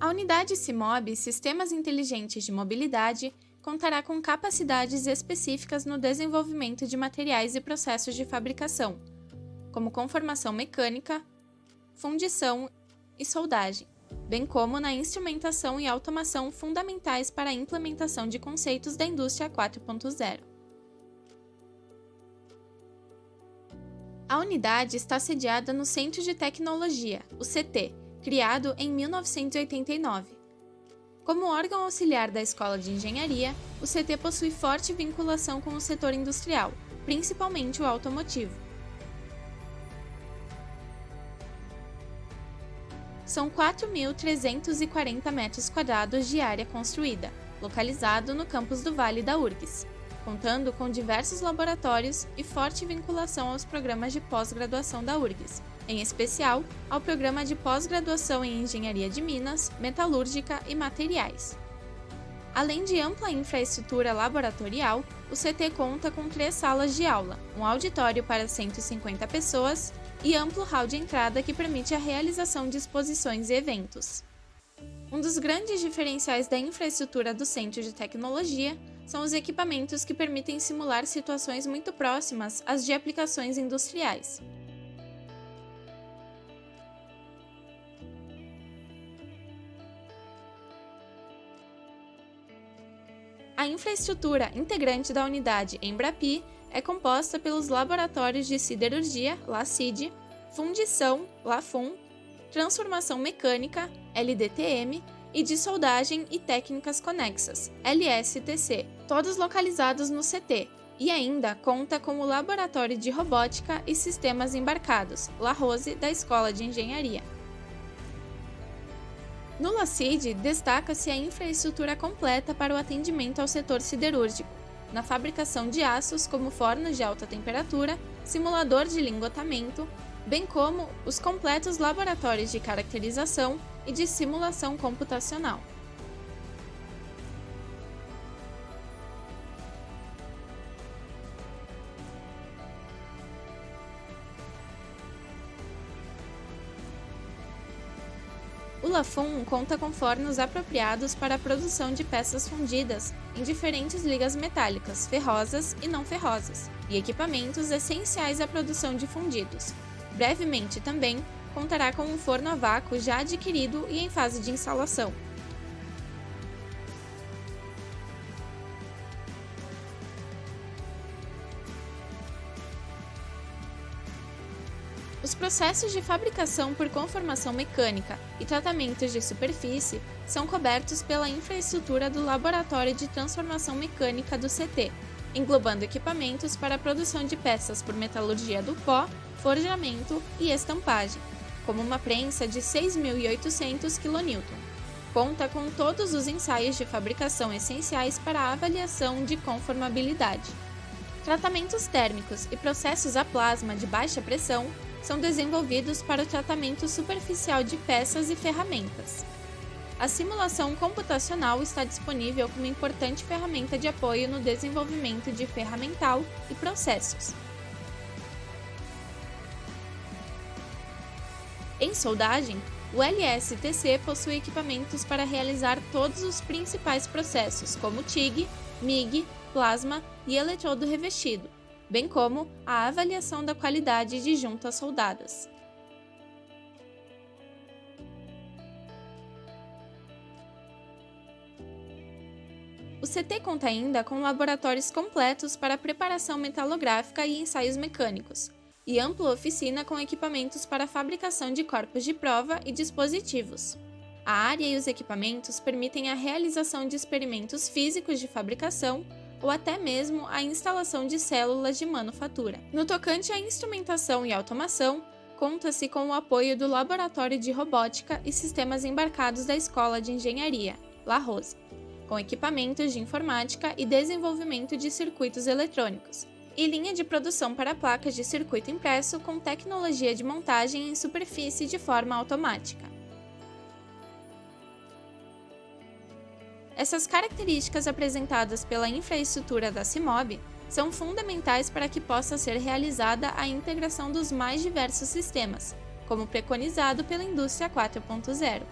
A unidade CIMOB, Sistemas Inteligentes de Mobilidade, contará com capacidades específicas no desenvolvimento de materiais e processos de fabricação, como conformação mecânica, fundição e soldagem, bem como na instrumentação e automação fundamentais para a implementação de conceitos da indústria 4.0. A unidade está sediada no Centro de Tecnologia, o CT, criado em 1989. Como órgão auxiliar da Escola de Engenharia, o CT possui forte vinculação com o setor industrial, principalmente o automotivo. São 4.340 metros quadrados de área construída, localizado no campus do Vale da URGS, contando com diversos laboratórios e forte vinculação aos programas de pós-graduação da URGS, em especial ao programa de pós-graduação em Engenharia de Minas, Metalúrgica e Materiais. Além de ampla infraestrutura laboratorial, o CT conta com três salas de aula, um auditório para 150 pessoas e amplo hall de entrada que permite a realização de exposições e eventos. Um dos grandes diferenciais da infraestrutura do Centro de Tecnologia são os equipamentos que permitem simular situações muito próximas às de aplicações industriais. A infraestrutura integrante da unidade Embrapi é composta pelos laboratórios de siderurgia, LACID, fundição, LAFUN, transformação mecânica, LDTM, e de soldagem e técnicas conexas, LSTC, todos localizados no CT, e ainda conta com o Laboratório de Robótica e Sistemas Embarcados, La Rose, da Escola de Engenharia. No LACID, destaca-se a infraestrutura completa para o atendimento ao setor siderúrgico, na fabricação de aços como fornos de alta temperatura, simulador de lingotamento, bem como os completos laboratórios de caracterização e de simulação computacional. O Lafon conta com fornos apropriados para a produção de peças fundidas em diferentes ligas metálicas, ferrosas e não ferrosas, e equipamentos essenciais à produção de fundidos. Brevemente também contará com um forno a vácuo já adquirido e em fase de instalação, Os processos de fabricação por conformação mecânica e tratamentos de superfície são cobertos pela infraestrutura do Laboratório de Transformação Mecânica do CT, englobando equipamentos para a produção de peças por metalurgia do pó, forjamento e estampagem, como uma prensa de 6.800 kN. Conta com todos os ensaios de fabricação essenciais para a avaliação de conformabilidade. Tratamentos térmicos e processos a plasma de baixa pressão são desenvolvidos para o tratamento superficial de peças e ferramentas. A simulação computacional está disponível como importante ferramenta de apoio no desenvolvimento de ferramental e processos. Em soldagem, o LSTC possui equipamentos para realizar todos os principais processos, como TIG, MIG, plasma e eletrodo revestido, bem como a avaliação da qualidade de juntas soldadas. O CT conta ainda com laboratórios completos para preparação metalográfica e ensaios mecânicos, e ampla oficina com equipamentos para fabricação de corpos de prova e dispositivos. A área e os equipamentos permitem a realização de experimentos físicos de fabricação ou até mesmo a instalação de células de manufatura. No tocante à instrumentação e automação, conta-se com o apoio do Laboratório de Robótica e Sistemas Embarcados da Escola de Engenharia, La Rose, com equipamentos de informática e desenvolvimento de circuitos eletrônicos, e linha de produção para placas de circuito impresso com tecnologia de montagem em superfície de forma automática. Essas características apresentadas pela infraestrutura da CIMOB são fundamentais para que possa ser realizada a integração dos mais diversos sistemas, como preconizado pela indústria 4.0.